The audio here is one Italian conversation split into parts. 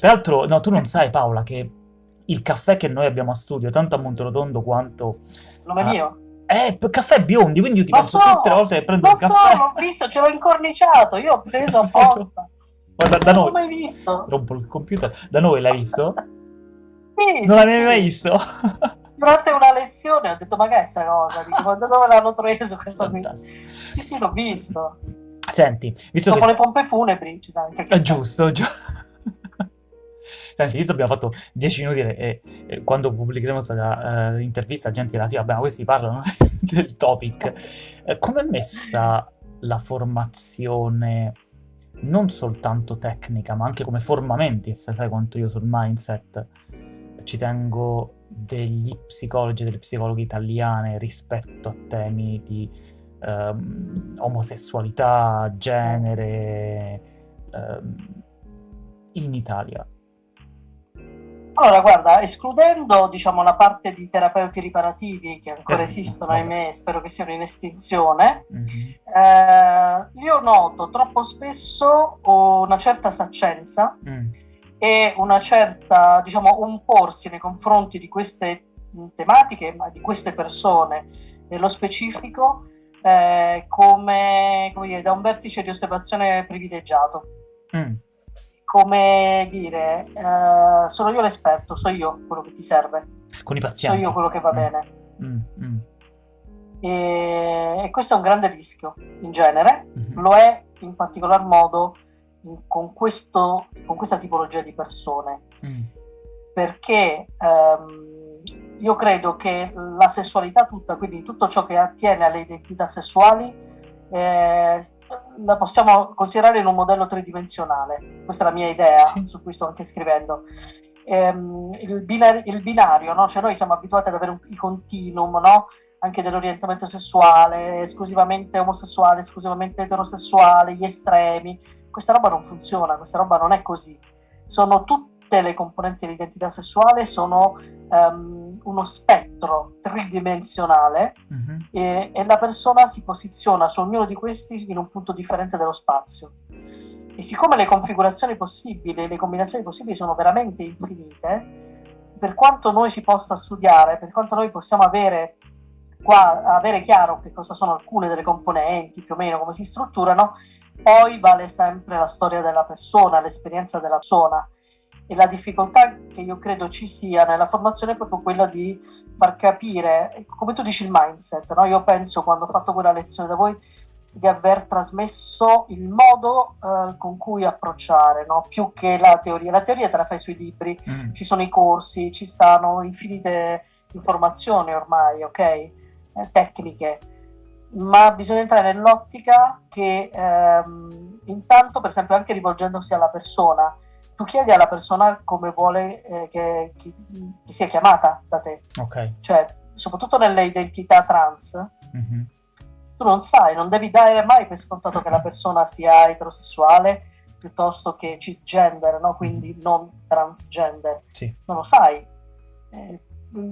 Peraltro, no, tu non sai Paola che il caffè che noi abbiamo a studio, tanto a Monterotondo quanto... Nome a... mio? Eh, caffè biondi, quindi io ti lo penso so, tutte le volte che prendo il caffè... so, l'ho visto, ce l'ho incorniciato, io ho preso apposta. Guarda, da non noi... l'ho mai visto. Rompo il computer. Da noi l'hai visto? Sì, Non sì, l'avevi sì. mai visto? Durante una lezione ho detto, ma che è sta cosa? Dico, ma da dove l'hanno preso questo qui? Sì, sì, l'ho visto. Senti, visto Dopo che... le pompe funebri ci sa anche È caffè. giusto, giu- Senti, abbiamo fatto 10 minuti e, e- quando pubblicheremo questa eh, intervista gente dirà sì, vabbè, ma questi parlano del topic. Eh, Come è messa la formazione, non soltanto tecnica, ma anche come formamenti, se sai quanto io sul mindset ci tengo degli psicologi e delle psicologhe italiane rispetto a temi di ehm, omosessualità, genere, ehm, in Italia. Allora, guarda, escludendo diciamo, la parte di terapeuti riparativi che ancora Eh, esistono, vabbè. ahimè, spero che siano in estinzione, Mhm. eh, io noto troppo spesso una certa saccenza Mm. e una certa, diciamo, un porsi nei confronti di queste tematiche, ma di queste persone nello specifico, eh, come, come dire, da un vertice di osservazione privilegiato. Mm. Come dire, eh, sono io l'esperto, so io quello che ti serve, Con i so pazienti. io quello che va Mm. bene. Mm, mm, E, e questo è un grande rischio in genere, mhm. lo è in particolar modo in- con, questo, con questa tipologia di persone, Mm. perché ehm, io credo che la sessualità tutta, quindi tutto ciò che attiene alle identità sessuali, eh, la possiamo considerare in un modello tridimensionale. Questa è la mia idea, Sì. su cui sto anche scrivendo. Ehm, il, binari- il binario, no? Cioè noi siamo abituati ad avere un, i continuum, no? anche dell'orientamento sessuale, esclusivamente omosessuale, esclusivamente eterosessuale, gli estremi. Questa roba non funziona, questa roba non è così. Sono tutte le componenti dell'identità sessuale, sono ehm, uno spettro tridimensionale Mhm. E, e la persona si posiziona su ognuno di questi in un punto differente dello spazio. E siccome le configurazioni possibili, le combinazioni possibili sono veramente infinite, per quanto noi si possa studiare, per quanto noi possiamo avere, qua, avere chiaro che cosa sono alcune delle componenti, più o meno come si strutturano, poi vale sempre la storia della persona, l'esperienza della persona. E la difficoltà che io credo ci sia nella formazione è proprio quella di far capire, come tu dici, il mindset. No? Io penso, quando ho fatto quella lezione da voi, di aver trasmesso il modo eh, con cui approcciare, no? più che la teoria. La teoria te la fai sui libri, Mm. ci sono i corsi, ci stanno infinite informazioni ormai, ok? Eh, tecniche, ma bisogna entrare nell'ottica che ehm, intanto, per esempio, anche rivolgendosi alla persona, tu chiedi alla persona come vuole eh, che, che- che sia chiamata da te, Ok. cioè soprattutto nelle identità trans, Mhm. tu non sai, non devi dare mai per scontato che la persona sia eterosessuale piuttosto che cisgender, no? quindi non transgender Sì. non lo sai. Eh,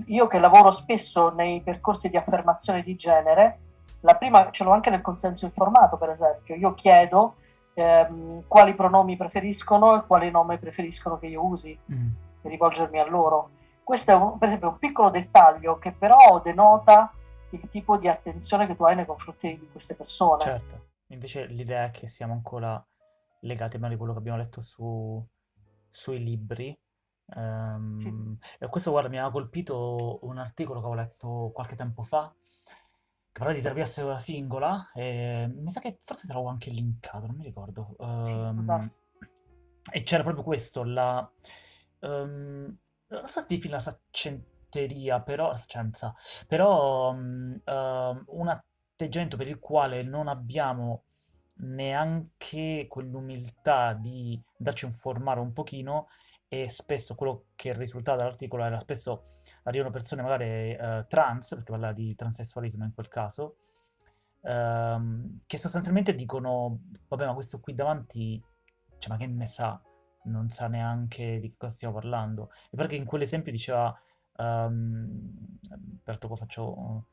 io che lavoro spesso nei percorsi di affermazione di genere, la prima ce l'ho anche nel consenso informato, per esempio. Io chiedo ehm, quali pronomi preferiscono e quali nome preferiscono che io usi Mm. per rivolgermi a loro. Questo è un- per esempio un piccolo dettaglio che però denota il tipo di attenzione che tu hai nei confronti di queste persone. Certo. Invece l'idea è che siamo ancora legati a quello che abbiamo letto su, sui libri. Ehm, Sì. e questo, guarda, mi ha colpito un articolo che ho letto qualche tempo fa, che parlava di terapia sessuale singola, e mi sa che forse te l'avevo anche linkato, non mi ricordo. Sì, Ehm, darsi. e c'era proprio questo, la... ehm, non so se definire la saccenteria, però... La saccenza, però ehm, un atteggiamento per il quale non abbiamo neanche quell'umiltà di darci informare un pochino e spesso quello che risultava dall'articolo era spesso arrivano persone magari eh, trans, perché parlava di transessualismo in quel caso, ehm, che sostanzialmente dicono, vabbè ma questo qui davanti, cioè ma che ne sa, non sa neanche di che cosa stiamo parlando. E perché in quell'esempio diceva, ehm, peraltro qua faccio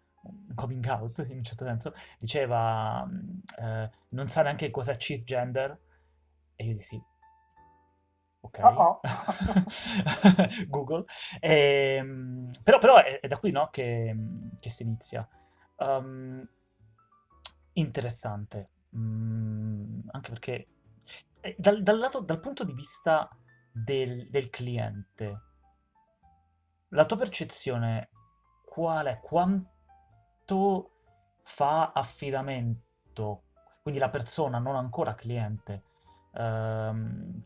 coming out in un certo senso, diceva eh, non sa neanche cos'è cisgender e io dissi ok. Oh oh. Google. Ehm, però, però è, è da qui, no, che, che si inizia. Um, interessante. Mm, anche perché eh, dal, dal lato, dal punto di vista del, del cliente, la tua percezione qual è? Quanto fa affidamento, quindi la persona non ancora cliente, ehm,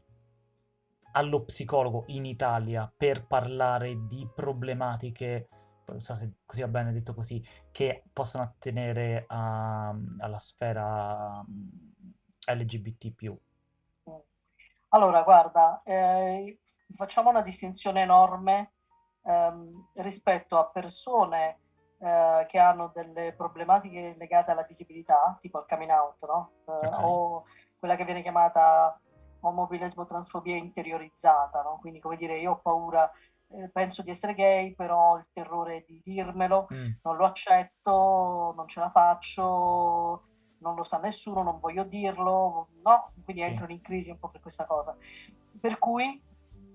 allo psicologo in Italia per parlare di problematiche, non so se così va bene detto così, che possono attenere a- alla sfera mm, LGBT+. Allora, guarda, eh, facciamo una distinzione enorme ehm, rispetto a persone eh, che hanno delle problematiche legate alla visibilità, tipo il coming out, no? Eh, Ok, o quella che viene chiamata omobilesbo transfobia interiorizzata, no? Quindi, come dire, io ho paura, eh, penso di essere gay, però ho il terrore di dirmelo, Mm, non lo accetto, non ce la faccio, non lo sa nessuno, non voglio dirlo, no? Quindi sì, entrano in crisi un po' per questa cosa. Per cui,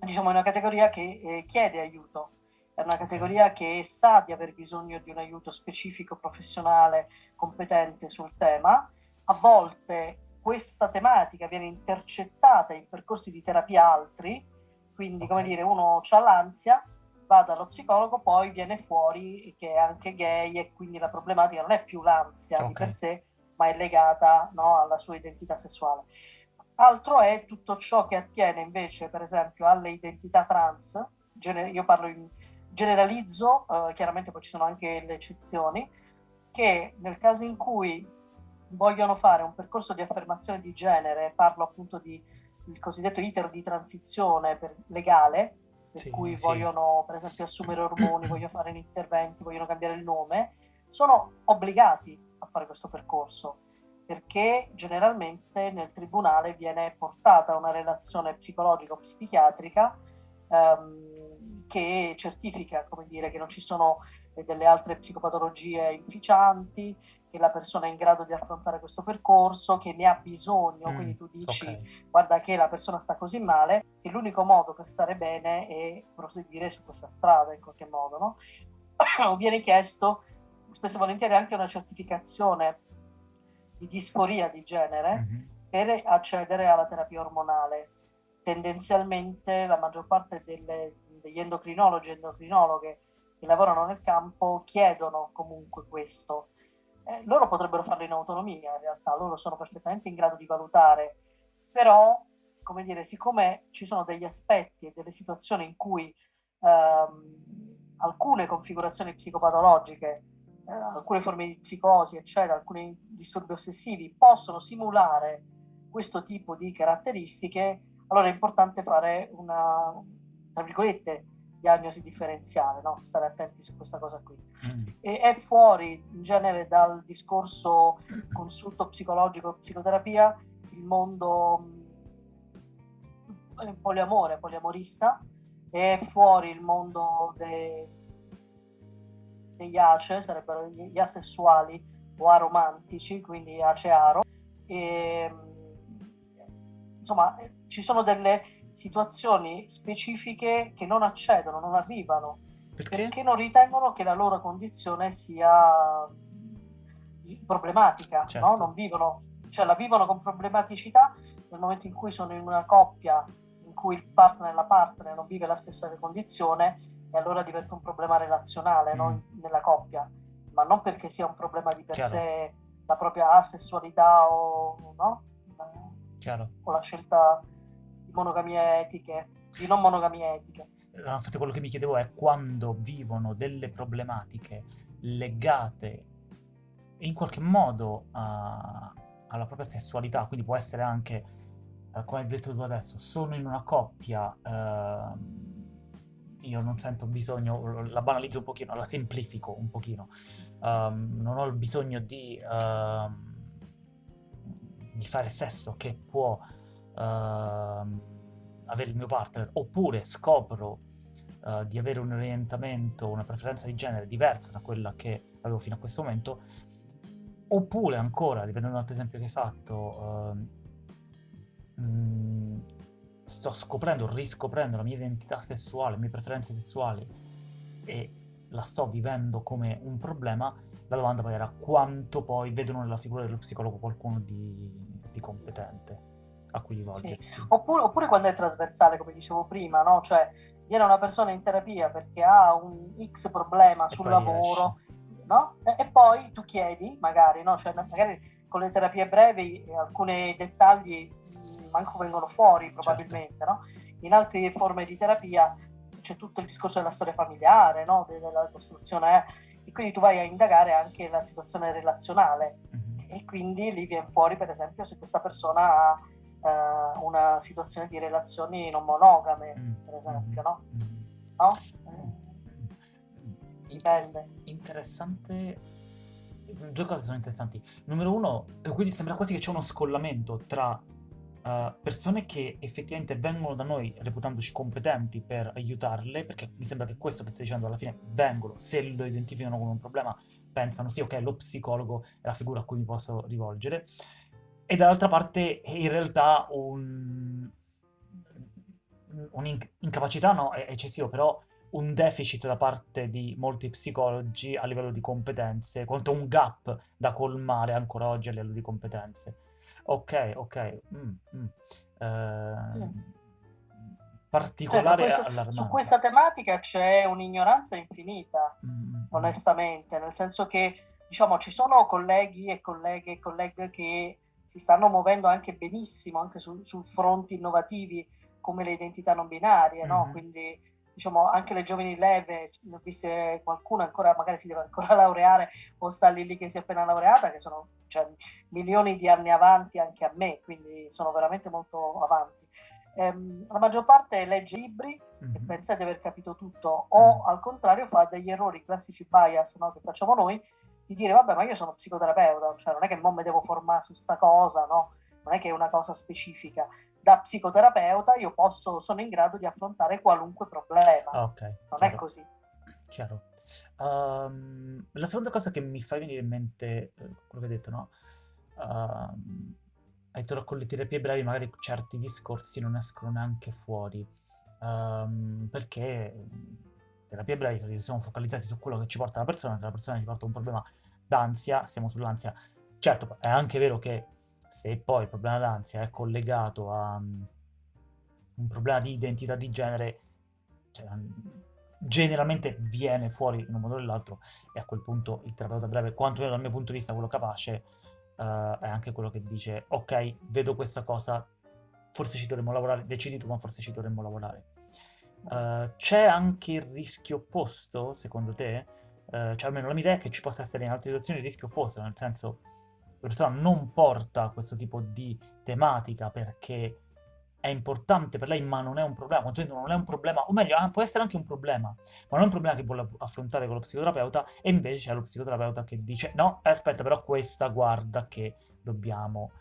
diciamo, è una categoria che eh, chiede aiuto, è una categoria che sa di aver bisogno di un aiuto specifico, professionale, competente sul tema. A volte questa tematica viene intercettata in percorsi di terapia altri, quindi come dire, uno ha l'ansia, va dallo psicologo, poi viene fuori che è anche gay e quindi la problematica non è più l'ansia di per sé, ma è legata no, alla sua identità sessuale. Altro è tutto ciò che attiene invece, per esempio, alle identità trans. Io parlo in generalizzo, eh, chiaramente poi ci sono anche le eccezioni, che nel caso in cui vogliono fare un percorso di affermazione di genere, parlo appunto di il cosiddetto iter di transizione per, legale, per Sì, cui sì. vogliono per esempio assumere ormoni, vogliono fare interventi, vogliono cambiare il nome, sono obbligati a fare questo percorso perché generalmente nel tribunale viene portata una relazione psicologica o psichiatrica ehm, che certifica, come dire, che non ci sono delle altre psicopatologie inficianti, che la persona è in grado di affrontare questo percorso, che ne ha bisogno, Mm, quindi tu dici ok. guarda che la persona sta così male, che l'unico modo per stare bene è proseguire su questa strada in qualche modo, no? Viene chiesto spesso e volentieri anche una certificazione di disforia di genere Mhm. per accedere alla terapia ormonale. Tendenzialmente la maggior parte delle- degli endocrinologi e endocrinologhe che lavorano nel campo chiedono comunque questo. Eh, loro potrebbero farlo in autonomia, in realtà, loro sono perfettamente in grado di valutare, però, come dire, siccome ci sono degli aspetti e delle situazioni in cui ehm, alcune configurazioni psicopatologiche, eh, alcune forme di psicosi, eccetera, alcuni disturbi ossessivi possono simulare questo tipo di caratteristiche, allora è importante fare una, tra virgolette, diagnosi differenziale, no? stare attenti su questa cosa qui. Mm. E è fuori in genere dal discorso consulto psicologico, psicoterapia, il mondo mh, poliamore, poliamorista, è fuori il mondo de- degli ace, sarebbero gli asessuali o aromantici, quindi ace-aro. E, mh, insomma, ci sono delle situazioni specifiche che non accedono, non arrivano, Perché? perché non ritengono che la loro condizione sia mh, problematica, no? Certo. Non vivono, cioè la vivono con problematicità nel momento in cui sono in una coppia in cui il partner e la partner non vive la stessa condizione e allora diventa un problema relazionale no? Mm. nella coppia, ma non perché sia un problema di per Chiaro. sé la propria asessualità o, no? O la scelta monogamie etiche, di non monogamie etiche. No, Infatti quello che mi chiedevo è quando vivono delle problematiche legate in qualche modo a- alla propria sessualità, quindi può essere anche, eh, come hai detto tu adesso, sono in una coppia, ehm, io non sento bisogno, la banalizzo un pochino, la semplifico un pochino, ehm, non ho il bisogno di, ehm, di fare sesso che può avere il mio partner, oppure scopro eh, di avere un orientamento, una preferenza di genere diversa da quella che avevo fino a questo momento, oppure ancora, riprendendo l'altro esempio che hai fatto, ehm, mh, sto scoprendo, riscoprendo la mia identità sessuale, le mie preferenze sessuali e la sto vivendo come un problema, la domanda poi era quanto poi vedono nella figura dello psicologo qualcuno di, di competente a cui rivolgersi. Sì. Oppure, oppure, quando è trasversale, come dicevo prima, no? Cioè, viene una persona in terapia perché ha un X problema sul lavoro, no? e, e, poi tu chiedi, magari, no? Cioè, magari con le terapie brevi alcuni dettagli manco vengono fuori probabilmente, certo. no? In altre forme di terapia c'è tutto il discorso della storia familiare, no? della costruzione, eh? e quindi tu vai a indagare anche la situazione relazionale mm-hmm. e quindi lì viene fuori per esempio se questa persona ha uh, una situazione di relazioni non monogame, mm-hmm. per esempio, no? Mm-hmm. no? Interess- interessante due cose sono interessanti. Numero uno, quindi sembra quasi che c'è uno scollamento tra uh, persone che effettivamente vengono da noi reputandoci competenti per aiutarle, perché mi sembra che questo che stai dicendo alla fine vengono, se lo identificano come un problema, pensano sì, ok, lo psicologo è la figura a cui mi posso rivolgere, e dall'altra parte in realtà un, un'incapacità no, è eccessivo, però un deficit da parte di molti psicologi a livello di competenze, quanto un gap da colmare ancora oggi a livello di competenze. Ok, ok. Mm, mm. Eh, particolare certo, questo, Su questa tematica c'è un'ignoranza infinita, mm, mm, mm. onestamente, nel senso che diciamo ci sono colleghi e colleghe e colleghe che si stanno muovendo anche benissimo anche su, su fronti innovativi come le identità non binarie, mm-hmm. no? Quindi diciamo, anche le giovani leve, ne ho viste qualcuno ancora, magari si deve ancora laureare o sta lì lì che si è appena laureata, che sono cioè, milioni di anni avanti anche a me, quindi sono veramente molto avanti. Ehm, la maggior parte legge libri mm-hmm. e pensa di aver capito tutto, o mm. al contrario fa degli errori classici bias no, che facciamo noi, di dire vabbè ma io sono psicoterapeuta, cioè non è che non mi devo formare su sta cosa, no? non è che è una cosa specifica. Da psicoterapeuta io posso, sono in grado di affrontare qualunque problema. Ah, okay, non chiaro. è così. Chiaro. Um, la seconda cosa che mi fa venire in mente, eh, quello che hai detto, no? Um, hai detto con le terapie brevi magari certi discorsi non escono neanche fuori. Um, perché terapie brevi siamo focalizzati su quello che ci porta la persona, se la persona ci porta un problema d'ansia, siamo sull'ansia. Certo, è anche vero che se poi il problema d'ansia è collegato a um, un problema di identità di genere, cioè, um, generalmente viene fuori in un modo o nell'altro e a quel punto il terapeuta breve, quantomeno dal mio punto di vista, quello capace, uh, è anche quello che dice ok, vedo questa cosa, forse ci dovremmo lavorare, decidi tu, ma forse ci dovremmo lavorare. Uh, c'è anche il rischio opposto, secondo te? Uh, cioè almeno la mia idea è che ci possa essere in altre situazioni il rischio opposto, nel senso la persona non porta questo tipo di tematica perché è importante per lei, ma non è un problema, quantomeno non è un problema, o meglio, ah, può essere anche un problema, ma non è un problema che vuole affrontare con lo psicoterapeuta, e invece c'è lo psicoterapeuta che dice, no, aspetta, però questa guarda che dobbiamo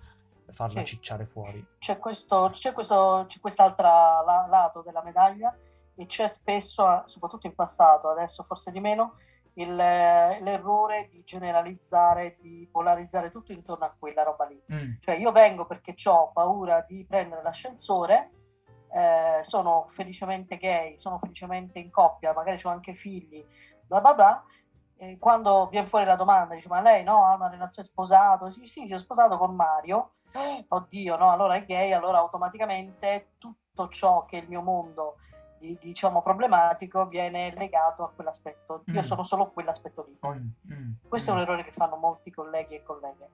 farla sì. cicciare fuori. C'è, questo, c'è, questo, c'è quest'altro la, lato della medaglia, e c'è spesso, soprattutto in passato, adesso forse di meno, il, l'errore di generalizzare, di polarizzare tutto intorno a quella roba lì. Mm. Cioè io vengo perché ho paura di prendere l'ascensore, eh, sono felicemente gay, sono felicemente in coppia, magari ho anche figli, bla bla bla. E quando viene fuori la domanda, dice ma lei no, ha una relazione sposato? Sì, sì, si è sposato con Mario. Oddio, no, allora è gay, allora automaticamente tutto ciò che il mio mondo diciamo problematico viene legato a quell'aspetto. Io mm. sono solo quell'aspetto lì. Mm. Mm. Questo è un mm. errore che fanno molti colleghi e colleghe.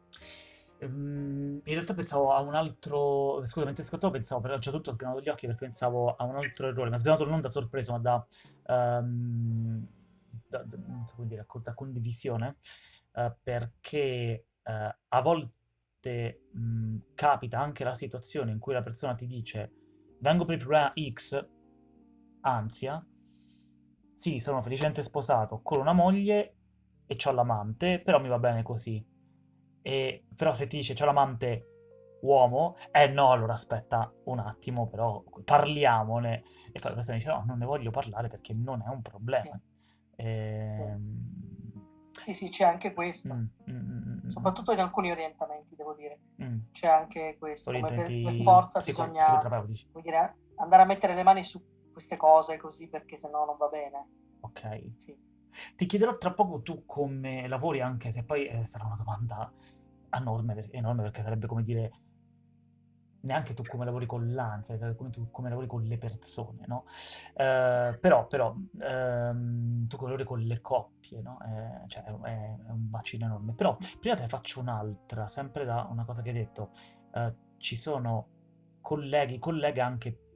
Um, in realtà pensavo a un altro. Scusa, mentre ascoltavo, pensavo, però c'è tutto sgranato gli occhi perché pensavo a un altro errore, ma sgranato non da sorpreso, ma da. Um, da, da so come dire, da condivisione, uh, perché uh, a volte mh, capita anche la situazione in cui la persona ti dice vengo per il problema X, ansia, sì, sono felicemente sposato con una moglie e ho l'amante, però mi va bene così. E, però se ti dice c'ho l'amante uomo, eh no, allora aspetta un attimo, però parliamone. E poi la persona dice no, non ne voglio parlare perché non è un problema. Sì, e... sì. sì, sì c'è anche questo. Mm, mm, mm, mm, Soprattutto in alcuni orientamenti, devo dire. Mm. C'è anche questo. Come per, per forza psico- bisogna... Dire, andare a mettere le mani su queste cose così perché sennò non va bene. Ok. Sì. Ti chiederò tra poco tu come lavori, anche se poi eh, sarà una domanda enorme, per- enorme perché sarebbe come dire neanche tu come lavori con l'ansia, come tu come lavori con le persone, no? Eh, però, però ehm, tu come lavori con le coppie, no? Eh, cioè è, è- un bacino enorme. Però prima te ne faccio un'altra, sempre da una cosa che hai detto. Eh, ci sono colleghi, colleghe anche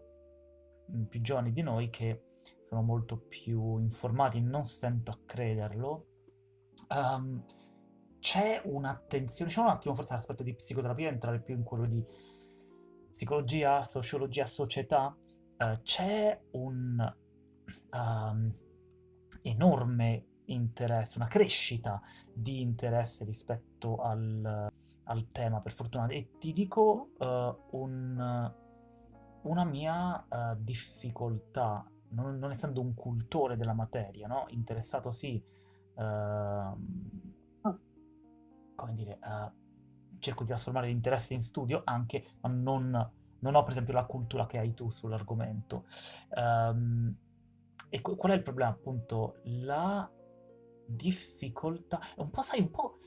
più giovani di noi che sono molto più informati, non stento a crederlo. Ehm, c'è un'attenzione, diciamo un attimo forse all'aspetto di psicoterapia, entrare più in quello di psicologia, sociologia, società, eh, c'è un ehm, enorme interesse, una crescita di interesse rispetto al, al tema, per fortuna. E ti dico eh, un- una mia eh, difficoltà, non, non essendo un cultore della materia, no? Interessato sì, ehm, come dire, eh, cerco di trasformare l'interesse in studio anche, ma non, non ho per esempio la cultura che hai tu sull'argomento. Ehm, e qu- qual è il problema? Appunto, la difficoltà, è un po', sai, un po',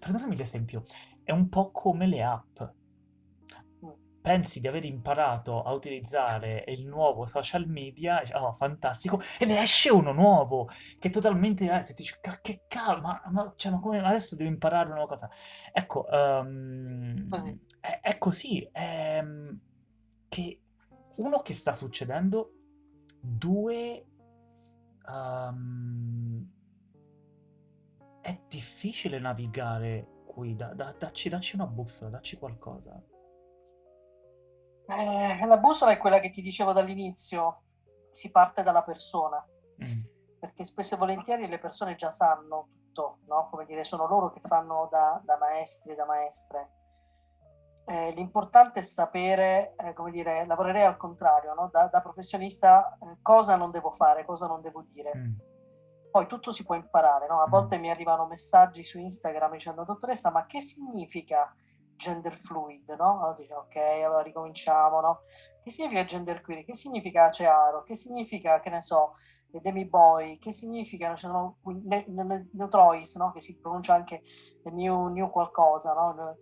perdonami l'esempio, è un po' come le app. Pensi di aver imparato a utilizzare il nuovo social media, dici, oh, fantastico, e ne esce uno nuovo che è totalmente diverso. E ti dici, "Ca- che cavolo, ma, ma- cioè, ma come adesso devo imparare una nuova cosa? Ecco, Così. ehm, è, è così, ehm, che uno che sta succedendo, due, ehm, è difficile navigare qui, da- da- dacci, dacci una bussola, dacci qualcosa. Eh, la bussola è quella che ti dicevo dall'inizio, si parte dalla persona, Mm, perché spesso e volentieri le persone già sanno tutto, no? Come dire, sono loro che fanno da, da maestri e da maestre. Eh, l'importante è sapere, eh, come dire, lavorerei al contrario, no? Da, da professionista, eh, cosa non devo fare, cosa non devo dire. mm, Poi tutto si può imparare, no? A mm, volte mi arrivano messaggi su Instagram dicendo, dottoressa, ma che significa gender fluid, no? Allora dico, ok, allora ricominciamo, no? Che significa gender queer? Che significa cearo? Che significa, che ne so, demi boy? Che significa, ci sono ne, ne, neutrois, no? Che si pronuncia anche new, new qualcosa, no?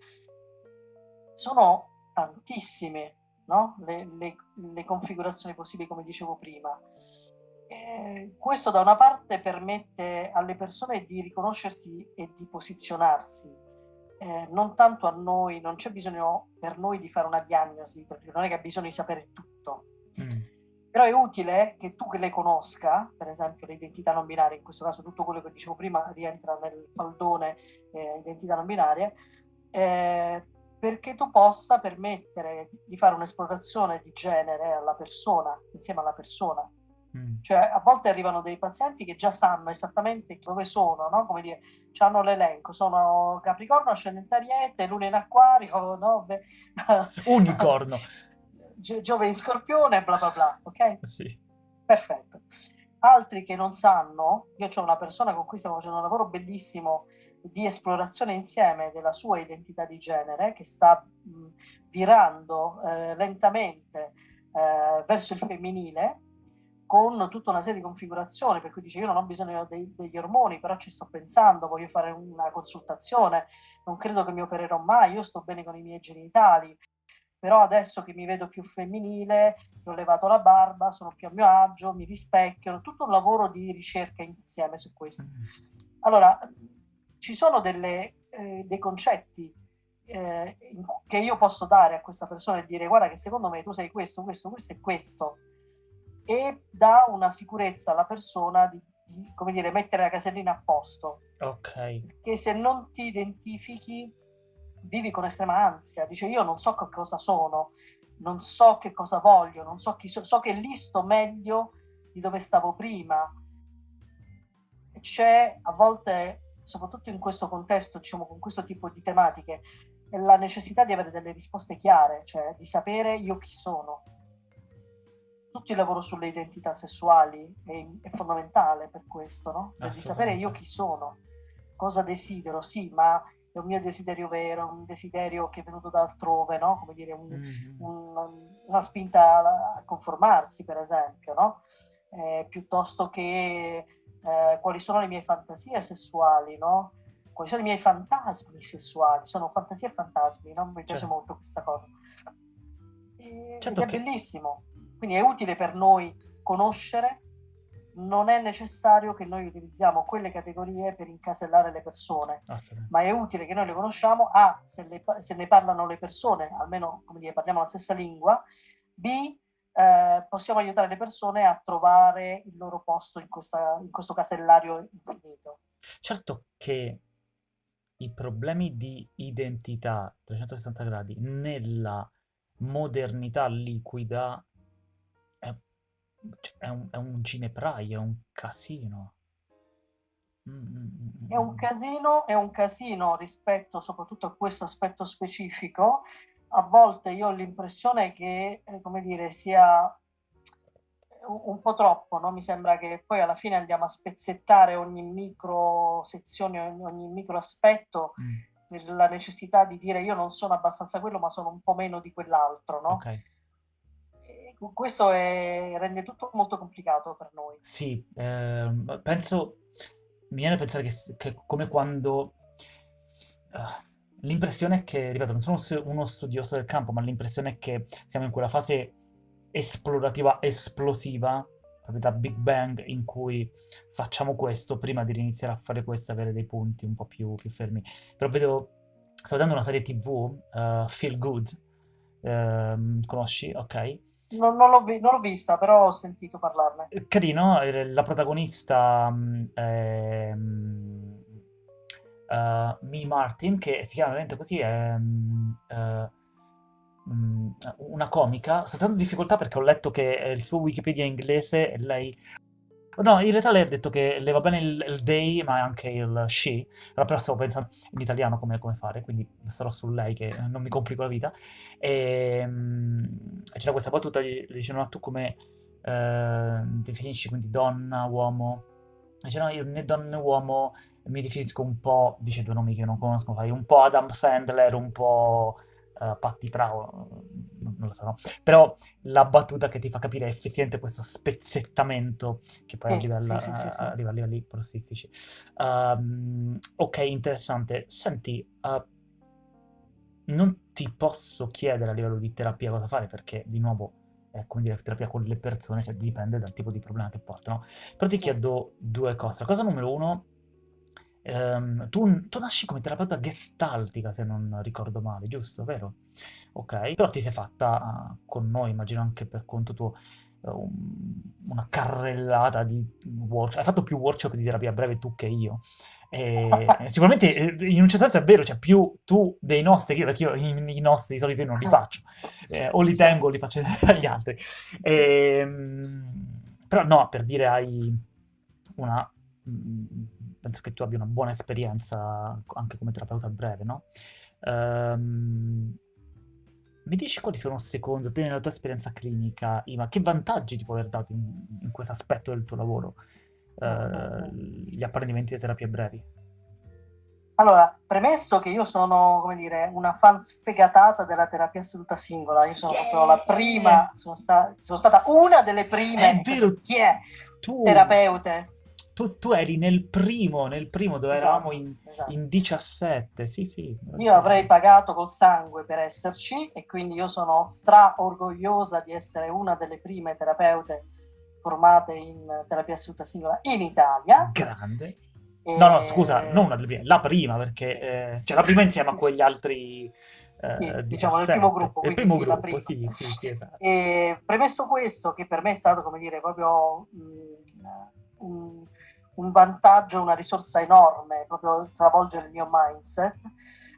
Sono tantissime, no? Le, le, le configurazioni possibili, come dicevo prima. Questo da una parte permette alle persone di riconoscersi e di posizionarsi, eh, non tanto a noi, non c'è bisogno per noi di fare una diagnosi, perché non è che ha bisogno di sapere tutto, mm, però è utile che tu che le conosca, per esempio le identità non binarie, in questo caso tutto quello che dicevo prima rientra nel faldone eh, identità non binarie, eh, perché tu possa permettere di fare un'esplorazione di genere alla persona, insieme alla persona. Mm. Cioè, a volte arrivano dei pazienti che già sanno esattamente dove sono, no? Come dire, hanno l'elenco, sono Capricorno, ascendente Ariete, Luna in Acquario, no? Beh, Unicorno. Gio- Giove in Scorpione, bla bla bla, ok? Sì. Perfetto. Altri che non sanno, io ho una persona con cui stiamo facendo un lavoro bellissimo di esplorazione insieme della sua identità di genere, che sta mh, virando eh, lentamente eh, verso il femminile, con tutta una serie di configurazioni, per cui dice io non ho bisogno dei, degli ormoni, però ci sto pensando, voglio fare una consultazione, non credo che mi opererò mai, io sto bene con i miei genitali, però adesso che mi vedo più femminile, ho levato la barba, sono più a mio agio, mi rispecchio, tutto un lavoro di ricerca insieme su questo. Mm, Allora, ci sono delle, eh, dei concetti eh, che io posso dare a questa persona e dire guarda che secondo me tu sei questo, questo, questo e questo e dà una sicurezza alla persona di, di, come dire, mettere la casellina a posto. Ok. Che se non ti identifichi, vivi con estrema ansia. Dice io non so che cosa sono, non so che cosa voglio, non so chi so, so che lì sto meglio di dove stavo prima. C'è a volte, soprattutto in questo contesto, diciamo con questo tipo di tematiche, la necessità di avere delle risposte chiare, cioè di sapere io chi sono. Tutto il lavoro sulle identità sessuali è, è fondamentale per questo, no? Per di sapere io chi sono, cosa desidero, sì, ma è un mio desiderio vero, un desiderio che è venuto da altrove, no? Come dire, un, Mm, un, una spinta a conformarsi, per esempio, no? Eh, piuttosto che eh, quali sono le mie fantasie sessuali, no? Quali sono i miei fantasmi sessuali? Sono fantasie e fantasmi, no? Mi piace certo. molto questa cosa. E, certo è che... bellissimo. Quindi è utile per noi conoscere non è necessario che noi utilizziamo quelle categorie per incasellare le persone, ma è utile che noi le conosciamo, A, se, le, se ne parlano le persone, almeno come dire, parliamo la stessa lingua, B, eh, possiamo aiutare le persone a trovare il loro posto in, questa, in questo casellario infinito. Certo che i problemi di identità 360 gradi nella modernità liquida cioè, è un, è un ginepraio, è un casino. Mm, mm, mm, è un casino, è un casino rispetto soprattutto a questo aspetto specifico. A volte io ho l'impressione che, eh, come dire, sia un, po' troppo, no? Mi sembra che poi alla fine andiamo a spezzettare ogni micro sezione, ogni, ogni micro aspetto mm. la necessità di dire io non sono abbastanza quello, ma sono un po' meno di quell'altro, no? Okay questo è, rende tutto molto complicato per noi. Sì, eh, penso, mi viene a pensare che, che come quando... Uh, l'impressione è che, ripeto, non sono uno studioso del campo, ma l'impressione è che siamo in quella fase esplorativa esplosiva, proprio da Big Bang, in cui facciamo questo prima di iniziare a fare questo, avere dei punti un po' più, più fermi. Però vedo, sto vedendo una serie tv, uh, eh, Feel Good, uh, conosci? Ok non, non, l'ho vi- non, l'ho vista, però ho sentito parlarne. Carino, eh, la protagonista mm, è uh, Mi Martin, che si chiama veramente così, è uh, una comica. Sto trovando difficoltà perché ho letto che il suo Wikipedia è inglese e lei No, in realtà lei ha detto che le va bene il, il they, ma anche il she. Però stavo pensando in italiano come, come fare, quindi starò su lei che non mi complico la vita. E, um, c'era questa battuta, gli dicevano, ma tu come uh, definisci, quindi donna, uomo? Dice, no, io né donna né uomo mi definisco un po', dice due nomi che non conosco, fai un po' Adam Sandler, un po' uh, Patti Bravo, non lo so, no? però la battuta che ti fa capire effettivamente questo spezzettamento che poi arriva, alla, sì, sì, sì, arriva a livelli prostistici. Um, ok, interessante. Senti, uh, non ti posso chiedere a livello di terapia cosa fare perché, di nuovo, è come dire terapia con le persone, cioè dipende dal tipo di problema che portano. Però ti chiedo due cose. La cosa numero uno Ehm, tu, tu nasci come terapeuta gestaltica, se non ricordo male, giusto? Vero? Ok, però ti sei fatta uh, con noi, immagino anche per conto tuo, uh, una carrellata di workshop. Hai fatto più workshop di terapia breve tu che io. E, sicuramente eh, in un certo senso è vero, cioè più tu dei nostri, perché io i, i nostri di solito io non li faccio, eh, o li tengo o li faccio agli altri. E, ehm, però no, per dire hai una penso che tu abbia una buona esperienza anche come terapeuta breve, no? Um, mi dici quali sono secondo te nella tua esperienza clinica, Ima, che vantaggi ti può aver dato in, in questo aspetto del tuo lavoro uh, gli apprendimenti di terapie brevi? Allora, premesso che io sono, come dire, una fan sfegatata della terapia assoluta singola, io sono yeah! proprio la prima, sono, sta, sono, stata una delle prime è vero, chi è? Tu, terapeute tu, tu, eri nel primo, nel primo dove esatto, eravamo in, esatto. in, 17, sì sì. Io avrei pagato col sangue per esserci e quindi io sono stra orgogliosa di essere una delle prime terapeute formate in terapia assoluta singola in Italia. Grande. E... No, no, scusa, non una delle prime, la prima, perché eh, cioè la prima insieme a quegli altri... Eh, sì, diciamo nel primo gruppo. Il primo sì, gruppo, sì, sì, sì, esatto. E premesso questo, che per me è stato, come dire, proprio mh, un, un vantaggio, una risorsa enorme, proprio stravolgere il mio mindset.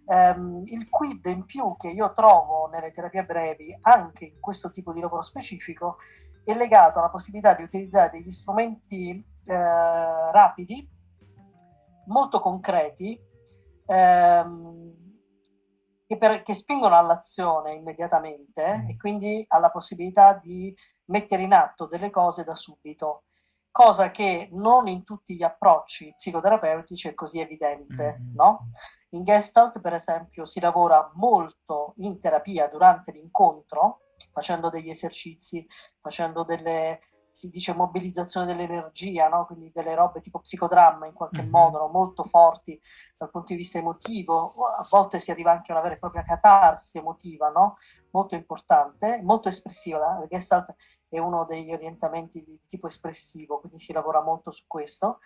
Um, il quid in più che io trovo nelle terapie brevi, anche in questo tipo di lavoro specifico, è legato alla possibilità di utilizzare degli strumenti eh, rapidi, molto concreti, ehm, che, per, che, spingono all'azione immediatamente mm. e quindi alla possibilità di mettere in atto delle cose da subito cosa che non in tutti gli approcci psicoterapeutici è così evidente, mm-hmm. no? In Gestalt, per esempio, si lavora molto in terapia durante l'incontro, facendo degli esercizi, facendo delle, si dice mobilizzazione dell'energia, no? quindi delle robe tipo psicodramma in qualche mm-hmm. modo, no? molto forti dal punto di vista emotivo, a volte si arriva anche a una vera e propria catarsi emotiva, no? molto importante, molto espressiva, la Gestalt è uno degli orientamenti di tipo espressivo, quindi si lavora molto su questo,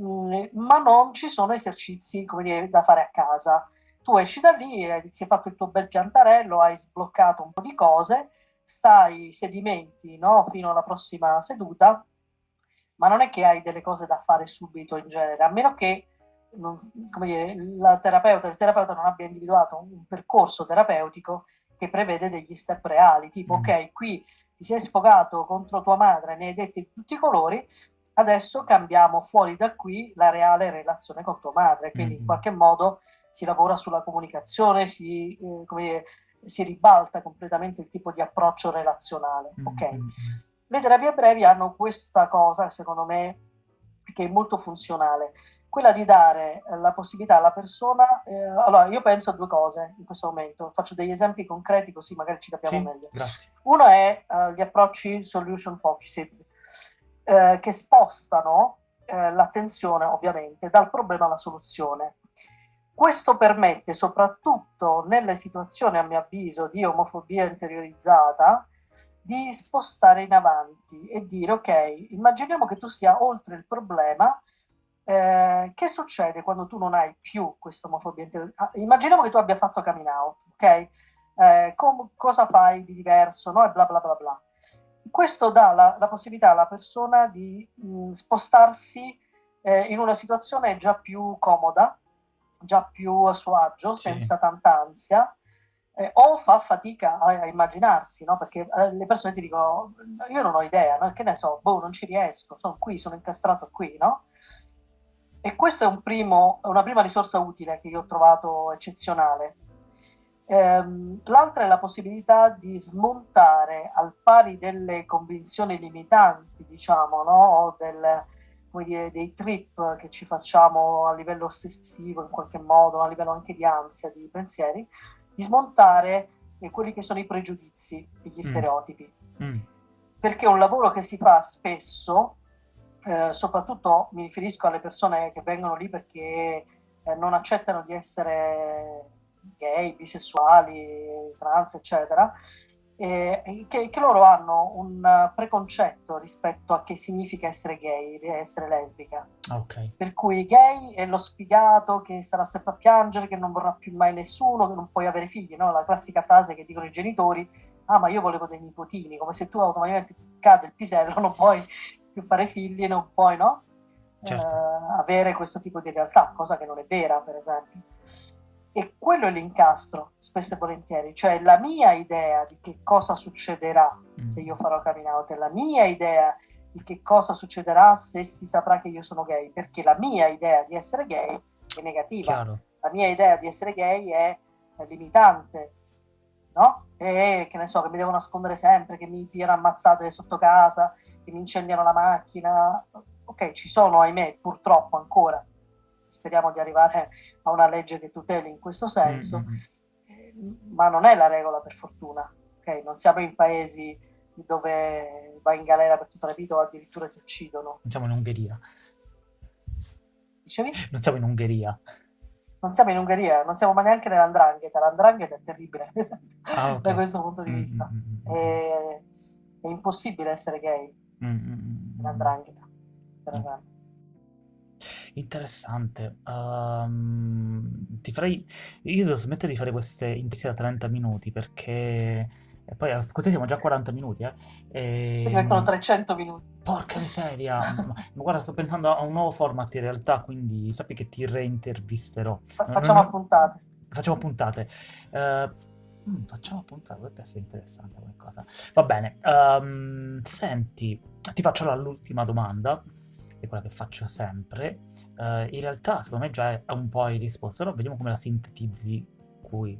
mm, ma non ci sono esercizi come dire, da fare a casa. Tu esci da lì, ti hai fatto il tuo bel piantarello, hai sbloccato un po' di cose, stai sedimenti no? fino alla prossima seduta, ma non è che hai delle cose da fare subito in genere, a meno che non, dire, la terapeuta, il terapeuta non abbia individuato un, un, percorso terapeutico che prevede degli step reali, tipo mm. ok, qui ti sei sfogato contro tua madre, ne hai detti di tutti i colori, adesso cambiamo fuori da qui la reale relazione con tua madre, quindi mm. in qualche modo si lavora sulla comunicazione, si, eh, come si ribalta completamente il tipo di approccio relazionale. Mm-hmm. Ok? Le terapie brevi hanno questa cosa, secondo me, che è molto funzionale, quella di dare la possibilità alla persona. Eh, allora, io penso a due cose in questo momento, faccio degli esempi concreti così magari ci capiamo sì, meglio. Grazie. Uno è uh, gli approcci solution focused, eh, che spostano eh, l'attenzione ovviamente dal problema alla soluzione. Questo permette, soprattutto nelle situazioni, a mio avviso, di omofobia interiorizzata, di spostare in avanti e dire, ok, immaginiamo che tu sia oltre il problema, eh, che succede quando tu non hai più questa omofobia interiorizzata? Ah, immaginiamo che tu abbia fatto coming out, ok? Eh, cosa fai di diverso, no? E bla bla bla bla. Questo dà la, la possibilità alla persona di mh, spostarsi eh, in una situazione già più comoda, già più a suo agio, sì. senza tanta ansia, eh, o fa fatica a, a immaginarsi, no? perché eh, le persone ti dicono, io non ho idea, no? che ne so, boh, non ci riesco, sono qui, sono incastrato qui, no? E questa è un primo, una prima risorsa utile che io ho trovato eccezionale. Ehm, l'altra è la possibilità di smontare al pari delle convinzioni limitanti, diciamo, no? o del, come dire, dei trip che ci facciamo a livello ossessivo in qualche modo, a livello anche di ansia, di pensieri, di smontare eh, quelli che sono i pregiudizi e gli mm. stereotipi. Mm. Perché è un lavoro che si fa spesso, eh, soprattutto mi riferisco alle persone che vengono lì perché eh, non accettano di essere gay, bisessuali, trans, eccetera, eh, che, che, loro hanno un preconcetto rispetto a che significa essere gay, essere lesbica. Okay. Per cui gay è lo sfigato che starà sempre a piangere, che non vorrà più mai nessuno, che non puoi avere figli, no? La classica frase che dicono i genitori, ah ma io volevo dei nipotini, come se tu automaticamente cade il pisello, non puoi più fare figli, non puoi, no? Certo. Eh, avere questo tipo di realtà, cosa che non è vera, per esempio. E quello è l'incastro, spesso e volentieri, cioè la mia idea di che cosa succederà mm. se io farò coming out, è la mia idea di che cosa succederà se si saprà che io sono gay, perché la mia idea di essere gay è negativa, Chiaro. la mia idea di essere gay è, limitante, no? E che ne so, che mi devo nascondere sempre, che mi piano ammazzate sotto casa, che mi incendiano la macchina. Ok, ci sono, ahimè, purtroppo ancora speriamo di arrivare a una legge che tuteli in questo senso, mm-hmm. ma non è la regola per fortuna, okay? non siamo in paesi dove vai in galera per tutta la vita o addirittura ti uccidono. Non siamo in Ungheria. Dicevi? Non siamo in Ungheria. Non siamo in Ungheria, non siamo ma neanche nell'andrangheta. L'andrangheta è terribile, ah, okay. da questo punto di vista. Mm-hmm. È, è, impossibile essere gay mm-hmm. in andrangheta, per esempio. Interessante. Uhm, ti farei io devo smettere di fare queste interviste da 30 minuti perché e poi a con te siamo già a 40 minuti, eh. Quindi mettono 300 minuti. porca miseria! Ma guarda, sto pensando a un nuovo format in realtà, quindi sappi che ti reintervisterò. Fa- facciamo puntate. Facciamo puntate. Uh, mm, facciamo puntate, potrebbe essere interessante come cosa. Va bene. Um, senti, ti faccio l'ultima domanda è quella che faccio sempre, uh, in realtà secondo me già è un po' hai risposto, però vediamo come la sintetizzi qui.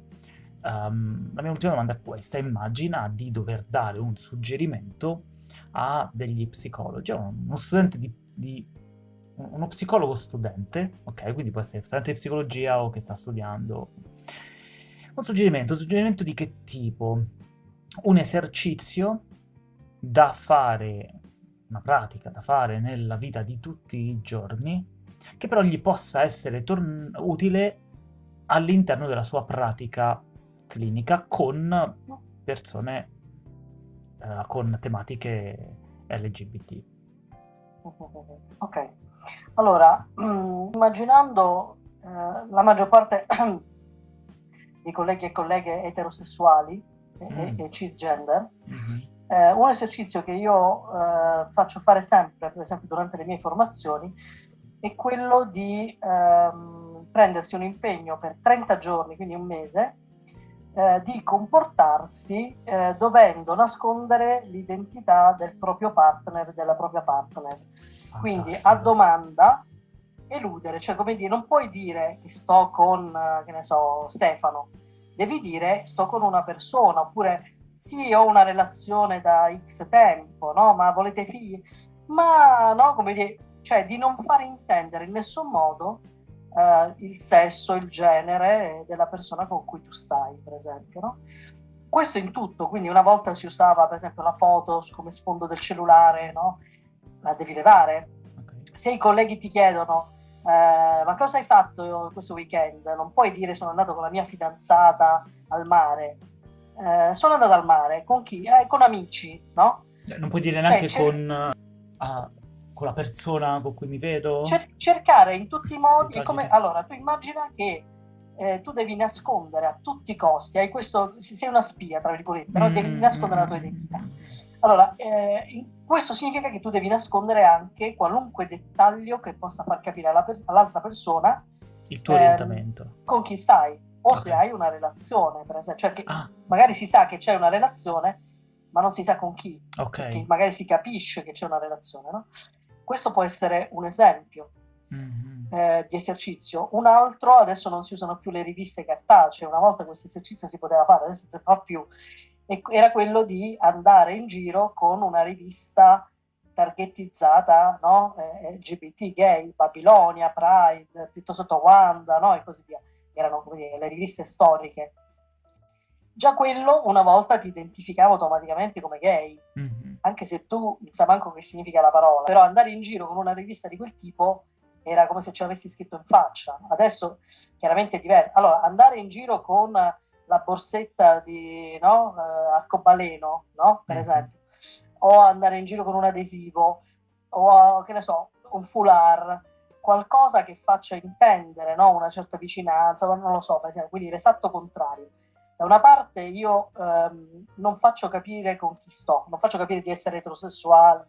Um, la mia ultima domanda è questa, immagina di dover dare un suggerimento a degli psicologi, a uno studente di, di uno psicologo studente, ok, quindi può essere studente di psicologia o che sta studiando. Un suggerimento, un suggerimento di che tipo? un esercizio da fare, una pratica da fare nella vita di tutti i giorni, che però gli possa essere utile all'interno della sua pratica clinica con persone uh, con tematiche LGBT. Ok, allora, immaginando eh, la maggior parte di colleghi e colleghe eterosessuali mm. e, e, cisgender, mm-hmm. eh, un esercizio che io eh, faccio fare sempre, per esempio durante le mie formazioni, è quello di ehm, prendersi un impegno per 30 giorni, quindi un mese, eh, di comportarsi eh, dovendo nascondere l'identità del proprio partner, della propria partner. Fantastico. Quindi a domanda eludere, cioè come dire, non puoi dire che sto con, eh, che ne so, Stefano, devi dire sto con una persona, oppure sì, ho una relazione da X tempo, no? Ma volete figli? Ma no, come dire, cioè di non fare intendere in nessun modo eh, il sesso, il genere della persona con cui tu stai, per esempio. No? Questo in tutto, quindi una volta si usava per esempio la foto come sfondo del cellulare, no? la devi levare. Se i colleghi ti chiedono eh, ma cosa hai fatto questo weekend? Non puoi dire sono andato con la mia fidanzata al mare. Eh, sono andato al mare con chi? Eh, con amici, no? Non puoi dire neanche cioè, con... Uh, con la persona con cui mi vedo? Cer cercare in tutti i modi, come, allora tu immagina che eh, tu devi nascondere a tutti i costi, hai questo, sei una spia tra virgolette, mm, no? devi nascondere la tua identità. Allora, eh, questo significa che tu devi nascondere anche qualunque dettaglio che possa far capire all'altra persona il tuo eh, orientamento. Con chi stai, o okay. se hai una relazione, per esempio, cioè che ah. magari si sa che c'è una relazione, ma non si sa con chi, okay. perché magari si capisce che c'è una relazione, no? Questo può essere un esempio mm-hmm. eh, di esercizio. Un altro, adesso non si usano più le riviste cartacee, una volta questo esercizio si poteva fare, adesso non si fa più, e era quello di andare in giro con una rivista targetizzata, no? eh, LGBT, gay, Babilonia, Pride, tutto sotto Wanda, no? e così via. Erano dire, le riviste storiche. Già quello una volta ti identificava automaticamente come gay. Mm-hmm anche se tu non sai manco che significa la parola, però andare in giro con una rivista di quel tipo era come se ce l'avessi scritto in faccia. Adesso chiaramente è diverso. Allora, andare in giro con la borsetta di no, uh, arcobaleno, no? per mm-hmm. esempio, o andare in giro con un adesivo, o che ne so, un foulard, qualcosa che faccia intendere no? una certa vicinanza, non lo so, per esempio, quindi l'esatto contrario da una parte io ehm, non faccio capire con chi sto, non faccio capire di essere eterosessuale,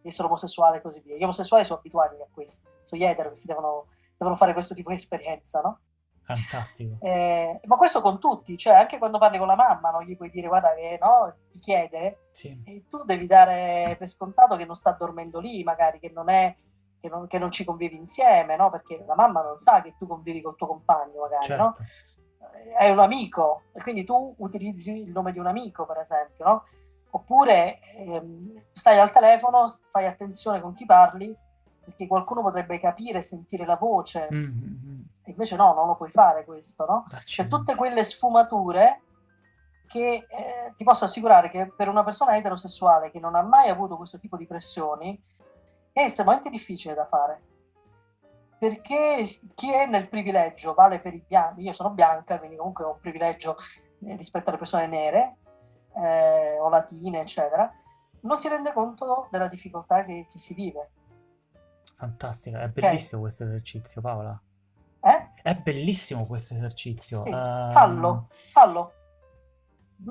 di essere omosessuale e così via. Gli omosessuali sono abituati a questo, sono gli etero che si devono, devono fare questo tipo di esperienza, no? Fantastico. Eh, ma questo con tutti, cioè anche quando parli con la mamma, non gli puoi dire guarda che no, ti chiede, sì. e tu devi dare per scontato che non sta dormendo lì, magari che non è che non, che non ci convivi insieme, no? Perché la mamma non sa che tu convivi col tuo compagno, magari, certo. no? È un amico e quindi tu utilizzi il nome di un amico, per esempio, no? Oppure ehm, stai al telefono, fai attenzione con chi parli, perché qualcuno potrebbe capire, sentire la voce. Mm-hmm. Invece no, non lo puoi fare questo, no? C'è tutte quelle sfumature che eh, ti posso assicurare che per una persona eterosessuale che non ha mai avuto questo tipo di pressioni è estremamente difficile da fare perché chi è nel privilegio vale per i bianchi, io sono bianca, quindi comunque ho un privilegio eh, rispetto alle persone nere eh, o latine, eccetera, non si rende conto della difficoltà che, che si vive. Fantastico, è bellissimo okay. questo esercizio, Paola. Eh? È bellissimo questo esercizio. Sì. Uh... Fallo, fallo.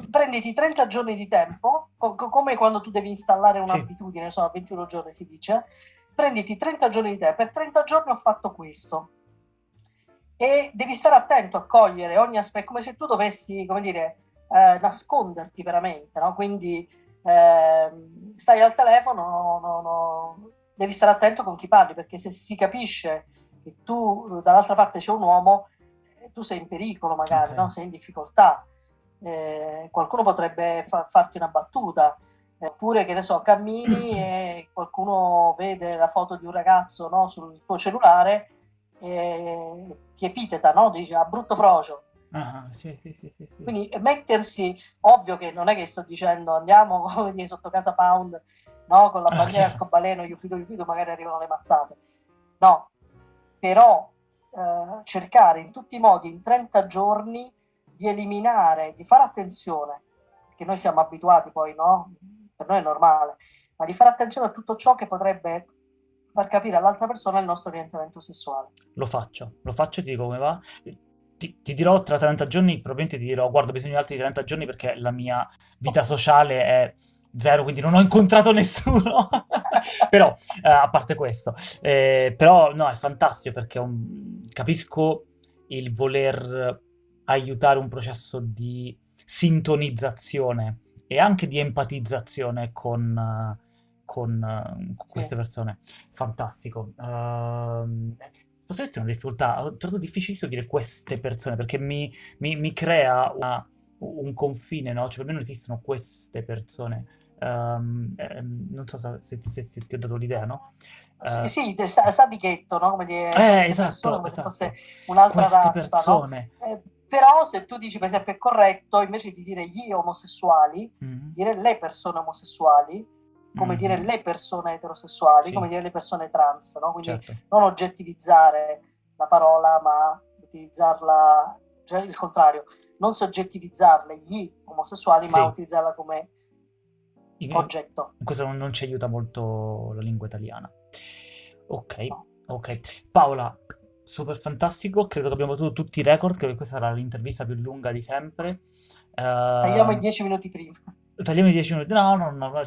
Prenditi 30 giorni di tempo, co- come quando tu devi installare un'abitudine, sì. sono 21 giorni si dice, prenditi 30 giorni di te, per 30 giorni ho fatto questo. E devi stare attento a cogliere ogni aspetto, come se tu dovessi, come dire, eh, nasconderti veramente, no? Quindi eh, stai al telefono, no, no, devi stare attento con chi parli, perché se si capisce che tu dall'altra parte c'è un uomo, eh, tu sei in pericolo magari, okay. sei in difficoltà. Eh, qualcuno potrebbe fa farti una battuta, Oppure, che ne so, cammini e qualcuno vede la foto di un ragazzo no, sul tuo cellulare e ti epiteta, no? Dice, ah, brutto frocio. Ah-ah, sì, sì, sì. Quindi mettersi, ovvio che non è che sto dicendo andiamo dire, sotto casa Pound, no, con la Ah, bandiera e il chiaro. arcobaleno, iupido iupido, magari arrivano le mazzate. No, però eh, cercare in tutti i modi in 30 giorni di eliminare, di fare attenzione, perché noi siamo abituati poi, no? Per noi è normale, ma di fare attenzione a tutto ciò che potrebbe far capire all'altra persona il nostro orientamento sessuale. Lo faccio, lo faccio e ti dico come va. Ti, ti dirò tra 30 giorni, probabilmente ti dirò, guarda, ho bisogno di altri 30 giorni perché la mia vita sociale è zero, quindi non ho incontrato nessuno. Però, eh, a parte questo, eh, però no, è fantastico perché um, capisco il voler aiutare un processo di sintonizzazione e anche di empatizzazione con, eh, con, eh, con Sì. queste persone. Fantastico. Ehm, posso dirti una difficoltà? Ho trovato difficilissimo dire queste persone perché mi, mi- mi crea una- un confine, no? Cioè, per me non esistono queste persone. Ehm, ehm, non so se, se- se- se ti ho dato l'idea, no? Sì, Eh, sì, sa, sa di ghetto, no? Come dire, eh, queste persone, esatto, come se fosse esatto. un'altra Queste razza, no? persone. Eh, però se tu dici, per esempio, è corretto, invece di dire gli omosessuali, Mhm, dire le persone omosessuali, come dire mhm. le persone eterosessuali, Sì, come dire le persone trans, no? Quindi certo. non oggettivizzare la parola, ma utilizzarla, cioè il contrario, non soggettivizzarle gli omosessuali, ma Sì, utilizzarla come in, oggetto. questo non, non ci aiuta molto la lingua italiana. Ok, No. ok. Paola, super fantastico. Credo che abbiamo battuto tutti i record, che questa sarà l'intervista più lunga di sempre. Tagliamo i Ehm, dieci minuti prima. tagliamo i 10 minuti. No, no, no. no,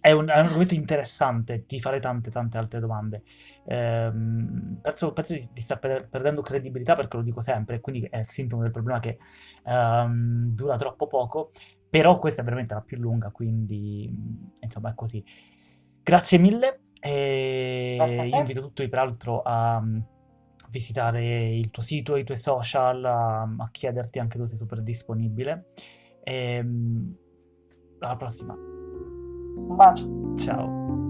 È un, è un argomento interessante, ti farei tante, tante altre domande. Ehm, penso, penso di, di star per- perdendo credibilità perché lo dico sempre, quindi è il sintomo del problema che ehm, dura troppo poco, però questa è veramente la più lunga, quindi mm, insomma è così. Grazie mille Grazie e te. invito tutti peraltro a visitare il tuo sito, i tuoi social, a, a chiederti anche tu sei super disponibile. E, mm, alla prossima, Un bacio. ciao.